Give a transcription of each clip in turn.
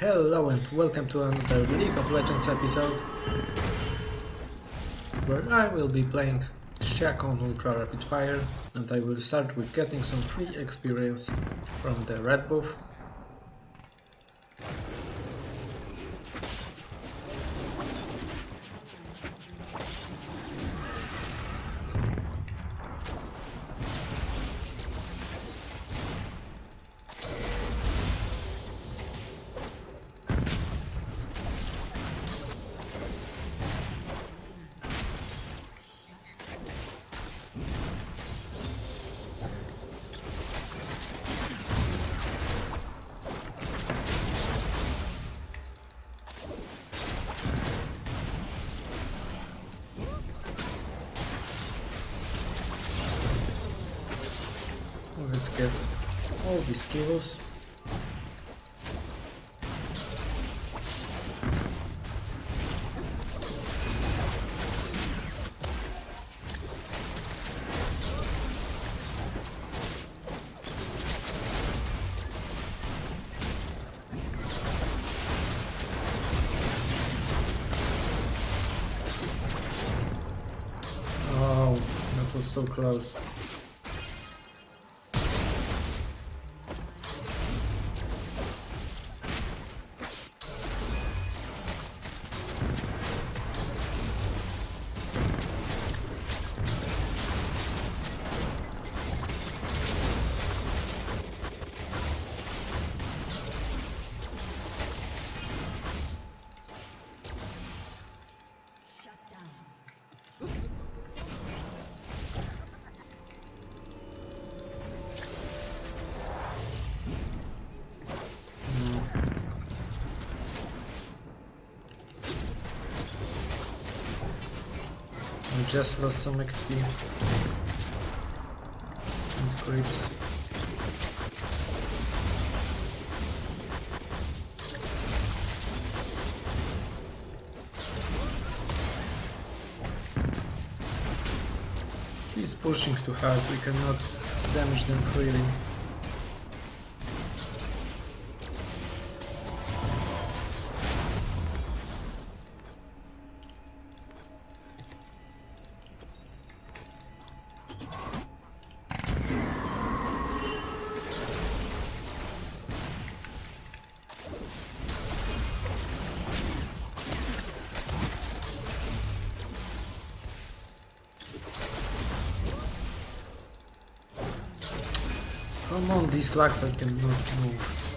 Hello and welcome to another League of Legends episode where I will be playing Shaco on Ultra Rapid Fire and I will start with getting some free experience from the red buff. Get all the skills. Oh, that was so close. I just lost some XP. And creeps. He's pushing too hard, we cannot damage them freely. Come on, these lags I cannot move.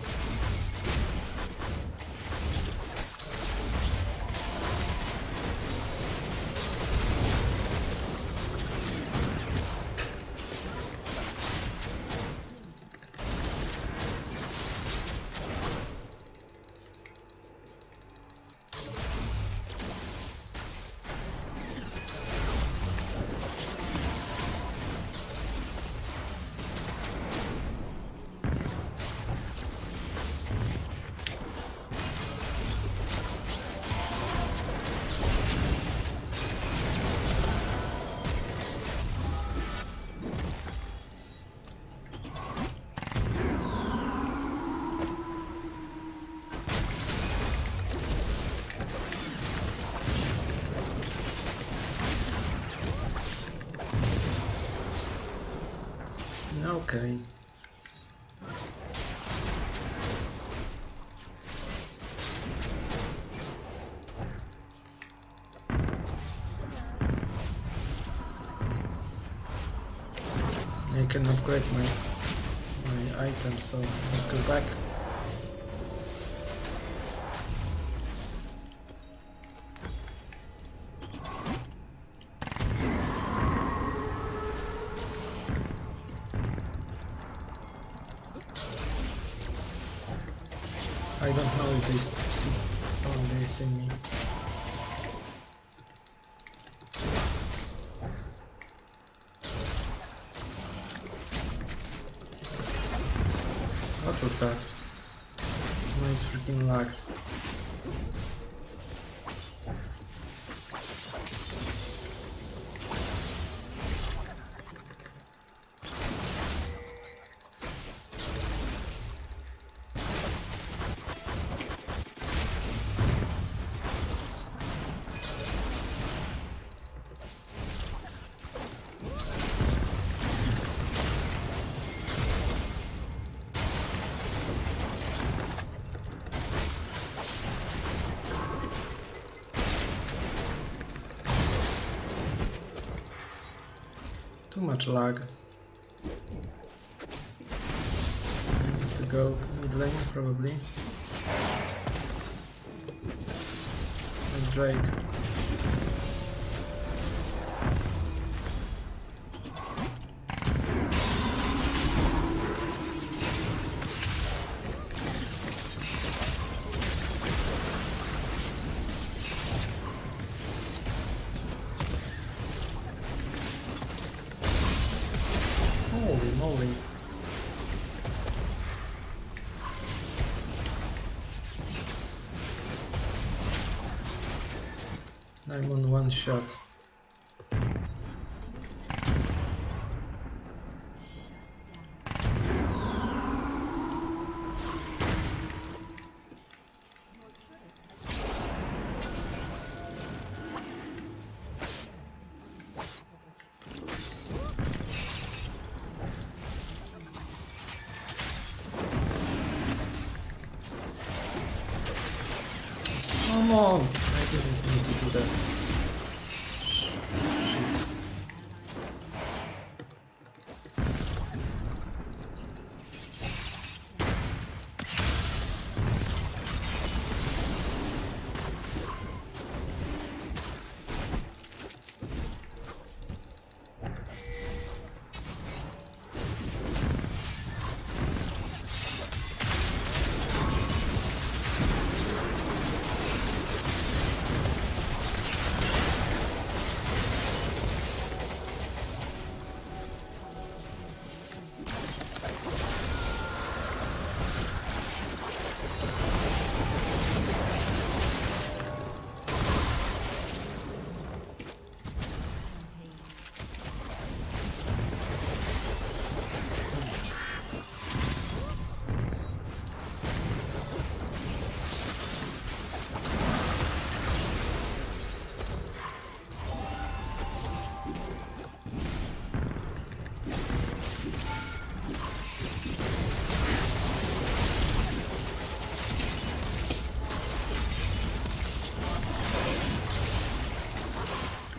Okay. I can upgrade my my items, so let's go back. Me. What was that? Nice freaking lags. Too much lag. I Need to go mid lane probably. And Drake. I'm on one shot. Come on! I didn't need to do that.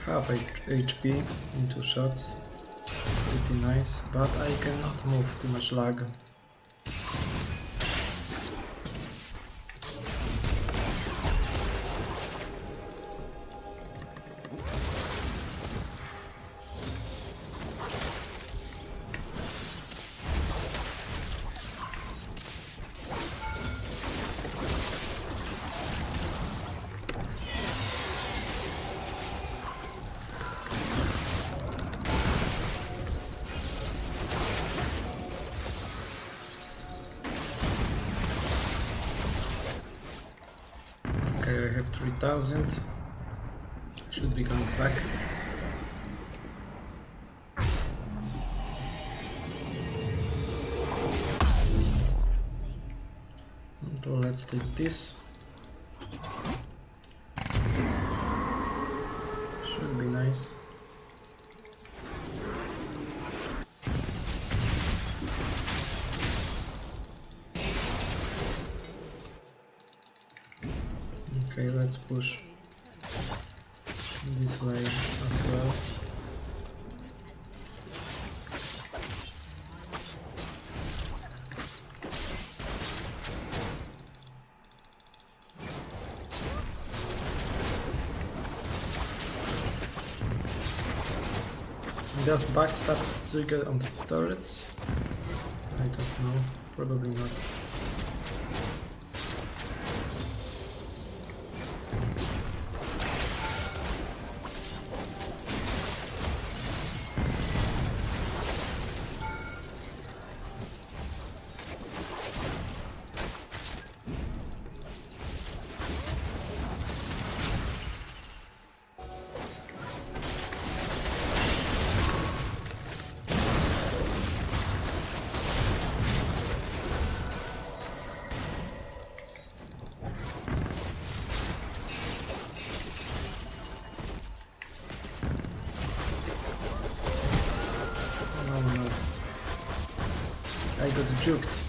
Half HP in two shots. Pretty nice, but I cannot move too much lag. 3000. Should be coming back. So let's take this. Should be nice. Okay, let's push this way as well. Does backstab trigger on the turrets? I don't know, probably not. Got juked.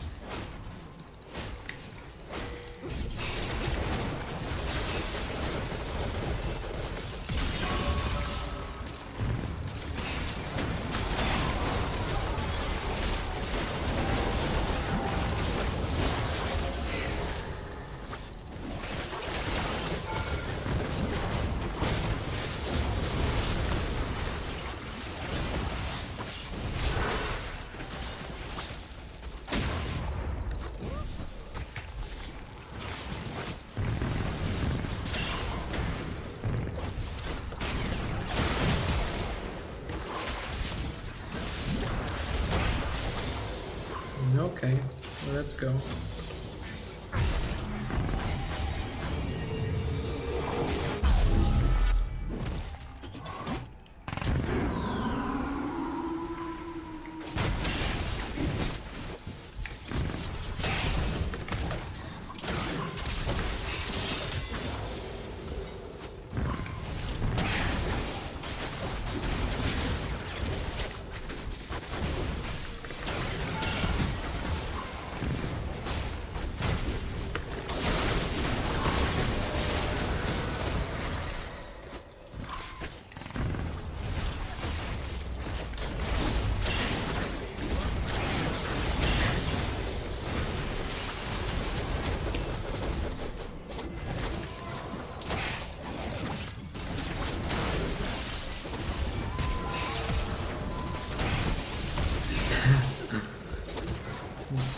Let's go.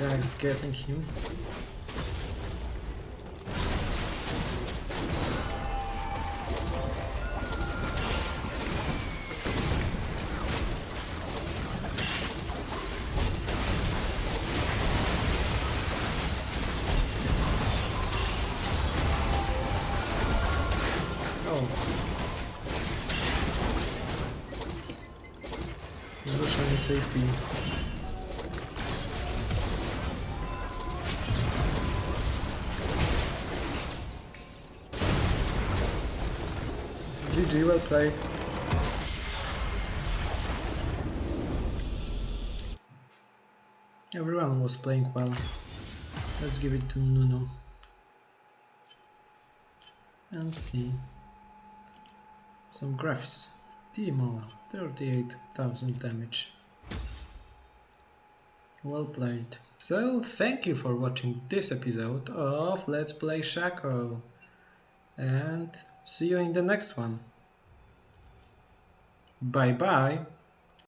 Jack's getting him. Oh. Russian GG, well played. Everyone was playing well. Let's give it to Nunu. And see. Some graphs. Teemo, 38,000 damage. Well played. So, thank you for watching this episode of Let's Play Shaco. And see you in the next one. Bye bye.